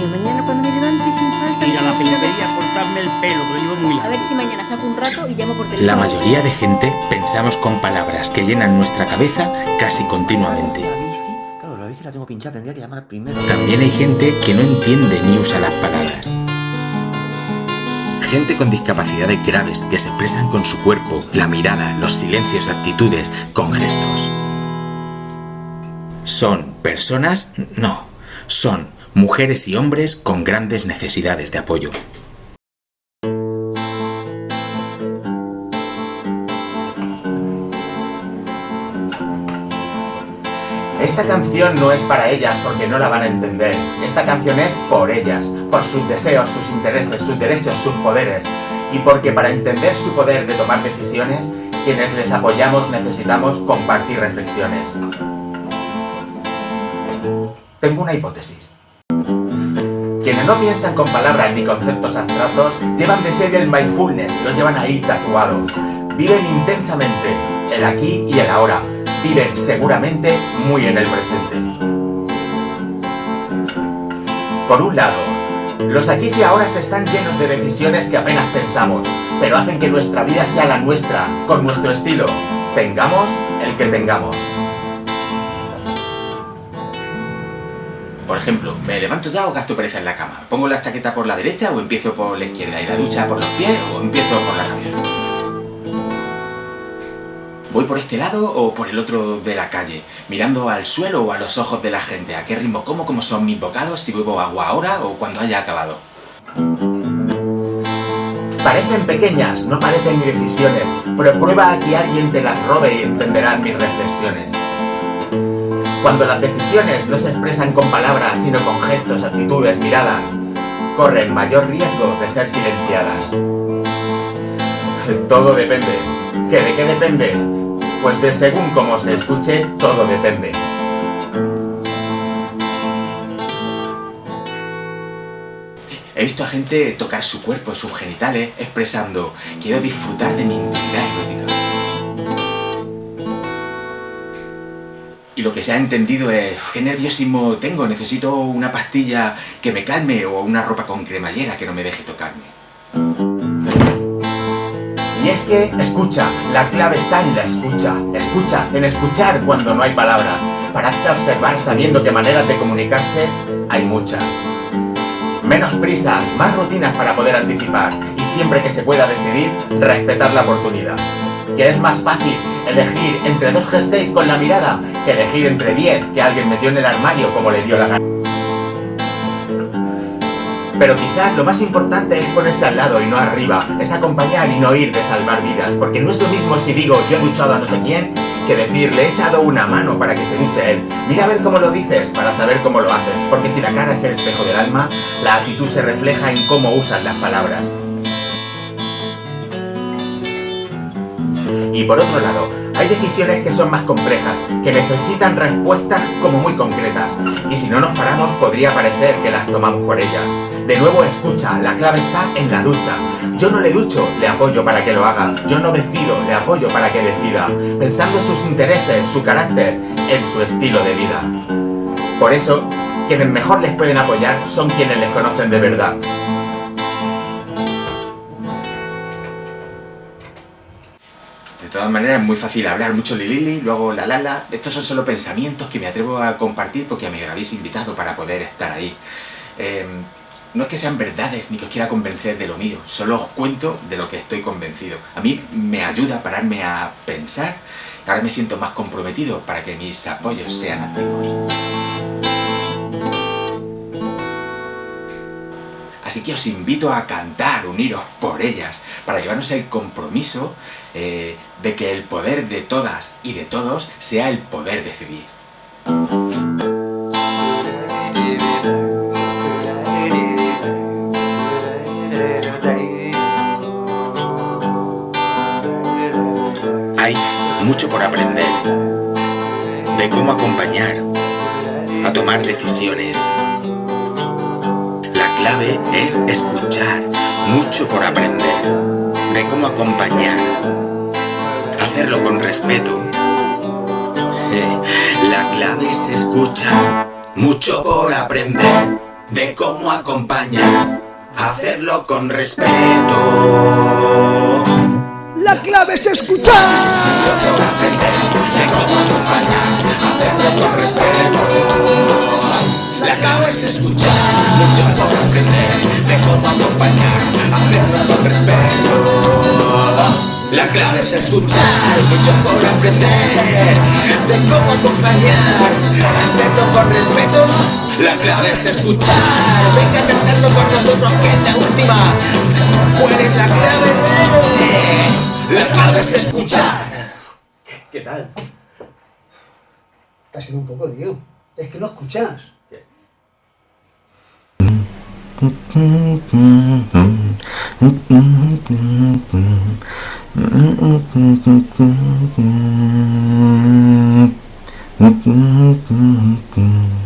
niño, mañana cuando me levante sin falta... Ir a la peluquería a cortarme el pelo, que lo llevo muy largo. A ver si mañana saco un rato y llamo por teléfono. La mayoría de gente pensamos con palabras que llenan nuestra cabeza casi continuamente. La bici, claro, la bici la tengo pinchada, tendría que llamar primero. También hay gente que no entiende ni usa las palabras. Gente con discapacidades graves que se expresan con su cuerpo, la mirada, los silencios, actitudes, con gestos. ¿Son personas? No. Son mujeres y hombres con grandes necesidades de apoyo. Esta canción no es para ellas porque no la van a entender. Esta canción es por ellas, por sus deseos, sus intereses, sus derechos, sus poderes. Y porque para entender su poder de tomar decisiones, quienes les apoyamos necesitamos compartir reflexiones. Tengo una hipótesis. Quienes no piensan con palabras ni conceptos abstractos llevan de ser el mindfulness, lo llevan ahí tatuado. Viven intensamente el aquí y el ahora. Viven seguramente muy en el presente. Por un lado, los aquí y ahora están llenos de decisiones que apenas pensamos, pero hacen que nuestra vida sea la nuestra, con nuestro estilo. Tengamos el que tengamos. Por ejemplo, ¿me levanto ya o gasto pereza en la cama? ¿Pongo la chaqueta por la derecha o empiezo por la izquierda? ¿Y la ducha por los pies o empiezo por la cabeza? ¿Voy por este lado o por el otro de la calle? ¿Mirando al suelo o a los ojos de la gente? ¿A qué ritmo como? ¿Cómo son mis bocados? ¿Si bebo agua ahora o cuando haya acabado? Parecen pequeñas, no parecen decisiones, pero prueba a que alguien te las robe y entenderán mis reflexiones. Cuando las decisiones no se expresan con palabras, sino con gestos, actitudes, miradas, corren mayor riesgo de ser silenciadas. Todo depende. ¿Que de qué depende? Pues de según cómo se escuche, todo depende. He visto a gente tocar su cuerpo, sus genitales, expresando quiero disfrutar de mi intimidad erótica. Y lo que se ha entendido es qué nerviosismo tengo, necesito una pastilla que me calme o una ropa con cremallera que no me deje tocarme. Y es que, escucha, la clave está en la escucha. Escucha, en escuchar cuando no hay palabras. Pararse a observar sabiendo que maneras de comunicarse hay muchas. Menos prisas, más rutinas para poder anticipar. Y siempre que se pueda decidir, respetar la oportunidad. Que es más fácil elegir entre dos jerseys con la mirada que elegir entre diez que alguien metió en el armario como le dio la gana. Pero quizás lo más importante es ponerse al lado y no arriba, es acompañar y no ir de salvar vidas, porque no es lo mismo si digo yo he luchado a no sé quién, que decir le he echado una mano para que se duche él. Mira a ver cómo lo dices para saber cómo lo haces, porque si la cara es el espejo del alma, la actitud se refleja en cómo usas las palabras. Y por otro lado, hay decisiones que son más complejas, que necesitan respuestas como muy concretas, y si no nos paramos podría parecer que las tomamos por ellas. De nuevo escucha, la clave está en la lucha. Yo no le lucho, le apoyo para que lo haga. Yo no decido, le apoyo para que decida. Pensando en sus intereses, su carácter, en su estilo de vida. Por eso, quienes mejor les pueden apoyar son quienes les conocen de verdad. Todas maneras es muy fácil hablar mucho lilili, luego la lala. Estos son solo pensamientos que me atrevo a compartir porque me habéis invitado para poder estar ahí. Eh, no es que sean verdades ni que os quiera convencer de lo mío, solo os cuento de lo que estoy convencido. A mí me ayuda a pararme a pensar, ahora me siento más comprometido para que mis apoyos sean activos. Así que os invito a cantar, uniros por ellas, para llevarnos el compromiso eh, de que el poder de todas y de todos sea el poder decidir. Hay mucho por aprender de cómo acompañar a tomar decisiones. La clave es escuchar, mucho por aprender de cómo acompañar, hacerlo con respeto. La clave es escuchar, mucho por aprender de cómo acompañar, hacerlo con respeto. La clave es escuchar. Mucho por aprender de cómo acompañar, hacerlo con respeto. La clave es escuchar, mucho por aprender de cómo acompañar, hacerlo con respeto. La clave es escuchar, mucho por aprender de cómo acompañar, hacerlo con respeto. La clave es escuchar, venga a cantarlo con nosotros que es la última. ¿Cuál es la clave? La clave es escuchar. ¿Qué tal? Estás siendo un poco lío. Es que no escuchas. Mm-hmm.